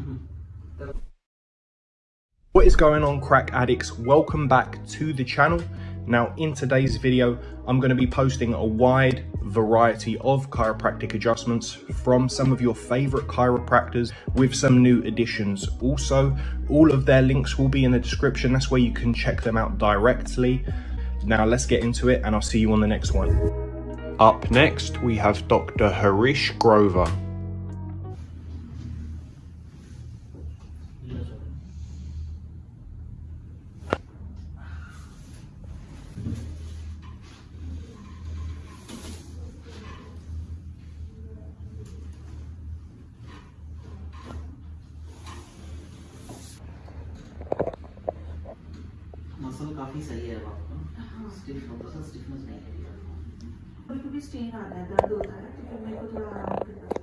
Mm-hmm. What is going on crack addicts? Welcome back to the channel. Now in today's video, I'm going to be posting a wide variety of chiropractic adjustments from some of your favorite chiropractors with some new additions. Also, all of their links will be in the description. That's where you can check them out directly. Now let's get into it and I'll see you on the next one. Up next, we have Dr. Harish Grover. Muscle काफ़ी सही है अब आपका stiff था stiffness नहीं है। कभी कभी स्ट्रेन आता है दर्द होता है तो फिर मेरे को थोड़ा आराम करना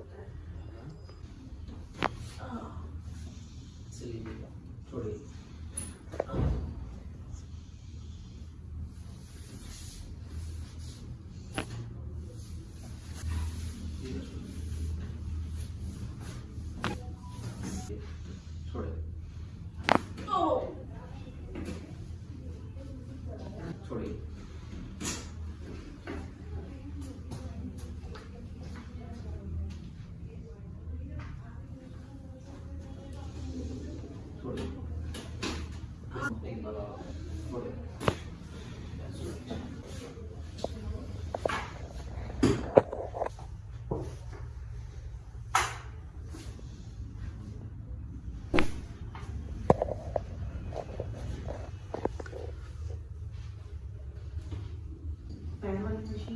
the.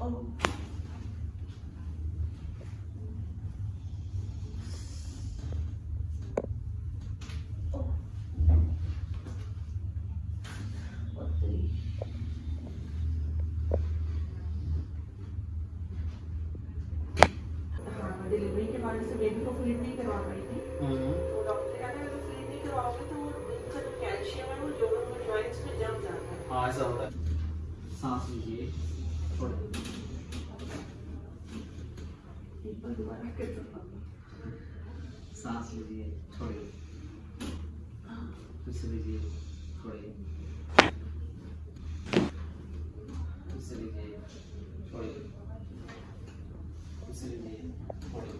Oh. एक दोबारा कर सकता सांस लीजिए छोड़िए फिर से लीजिए छोड़िए फिर से लीजिए छोड़िए फिर से लीजिए छोड़िए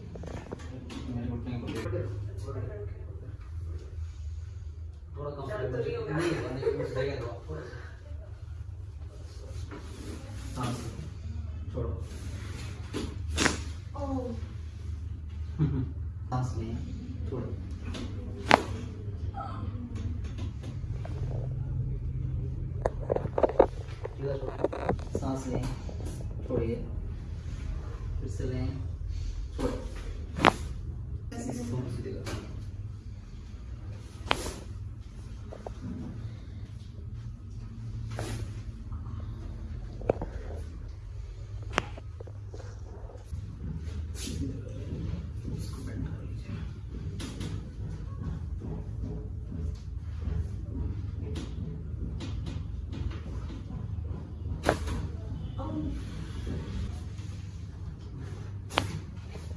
मेरे घुटने को थोड़ा कम नहीं? नहीं होगा, नहीं कुछ सांस लें छोड़िए फिर से लें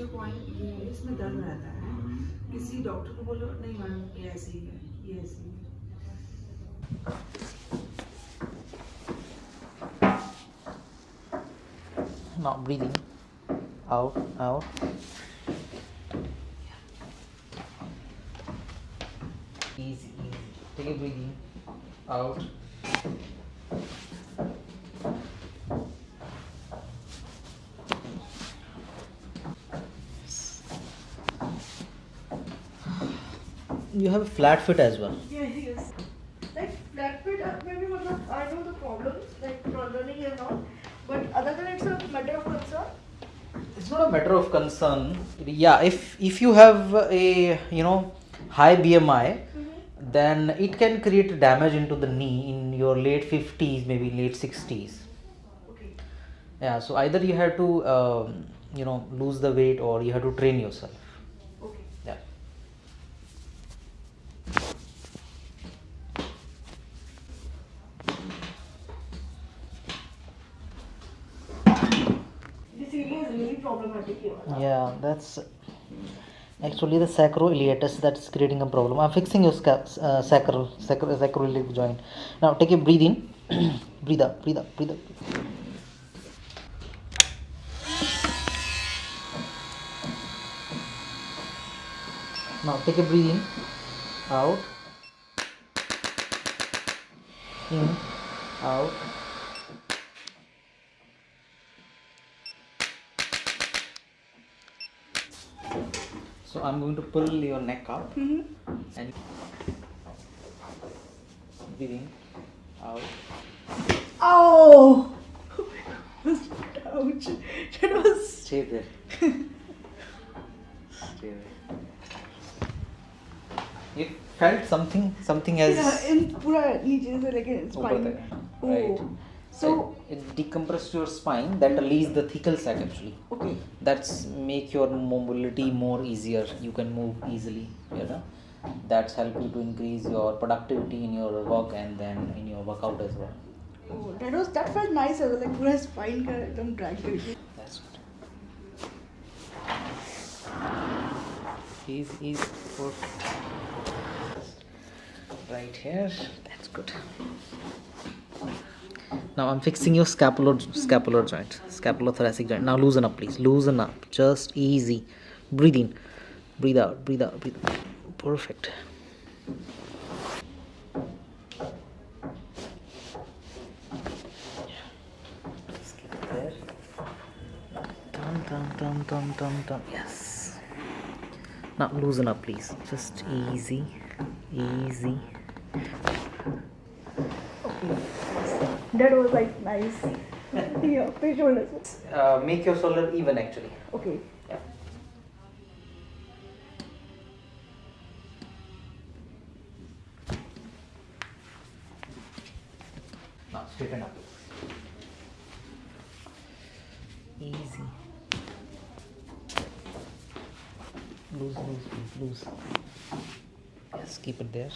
जो पॉइंट ये है इसमें दर्द रहता है किसी डॉक्टर को बोलो नहीं मैम ये ऐसे ही है ये ऐसे ही है not breathing out out easy easy take a breathing out you have a flat foot as well. Yeah, he is. Like flat foot, uh, maybe I know the problems, like running and all. But other than it's a matter of concern. It's not a matter of concern. Yeah, if if you have a you know high BMI, then it can create damage into the knee in your late 50s, maybe late 60s. Okay. Yeah, so either you have to um, you know lose the weight or you have to train yourself. Okay. Yeah. This area is really problematic here. Yeah, that's actually the sacroiliitis that's creating a problem. I'm fixing your sca- uh, sacral, sacral sacroiliac joint. Now take a breathe in, breathe out, breathe out, breathe out. Now take a breathe in, out, in, out. So I'm going to pull your neck up and breathe in, out. Oh! Ouch. That was. Stay there. Stay there. You felt something, something has Yeah, in पूरा नीचे से लेके ऊपर spine. तक, Oh. right? so it, it decompresses your spine that release the thecal sac actually. Okay. That's make your mobility more easier. You can move easily you know. That's help you to increase your productivity in your work and then in your workout as well. Oh, that was that felt nice. I was like पूरा spine don't drag कर that's good. Is is for right here. That's good. Now I'm fixing your scapular scapular joint, scapulothoracic joint. Now loosen up, please. Loosen up. Just easy. Breathe in. Breathe out. Breathe out. Breathe. Out. Perfect. Dum dum dum dum. Yes. Now loosen up, please. Just easy, easy. That was like nice. yeah, pay shoulders. Uh, make your shoulder even, actually. Okay. Yeah. Now straighten up. Easy. Loose, loose, loose, loose. Yes, keep it there.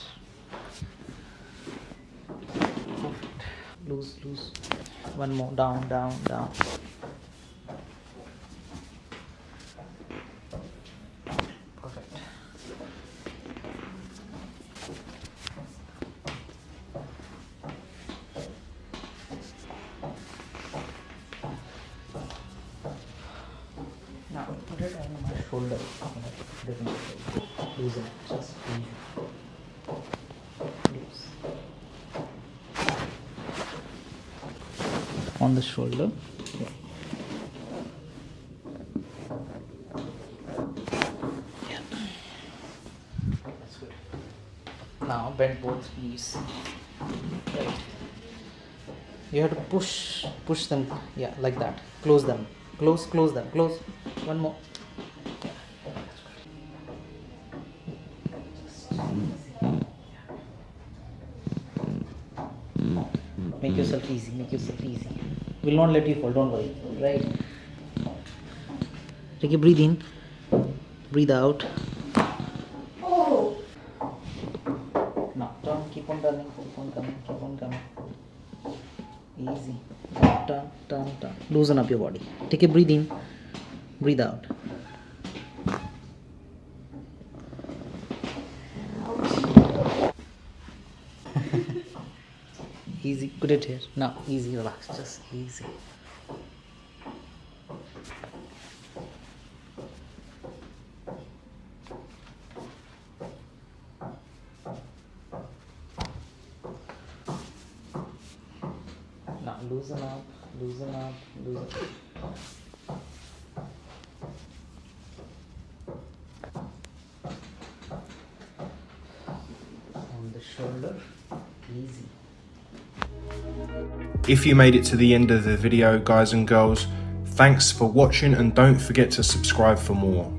Loose, loose. One more. Down, down, down. Now put it on my shoulder. Loosen it. Just easy. Loose. On the shoulder. Now bend both knees. Right. You have to push push them. Yeah, like that. Close them. Close, close them. Close. One more. Make yourself easy. Make yourself easy. Will not let you fall. Don't worry. Right. Take a breathe in. Breathe out. Oh. Now turn, keep on turning, keep on coming, keep on coming. Easy. Turn, turn, turn. Loosen up your body. Take a breathe in, breathe out. Easy, put it here. Now, easy, relax, just easy. Now loosen up, loosen up, loosen up. On the shoulder easy If you made it to the end of the video, guys and girls, thanks for watching and don't forget to subscribe for more.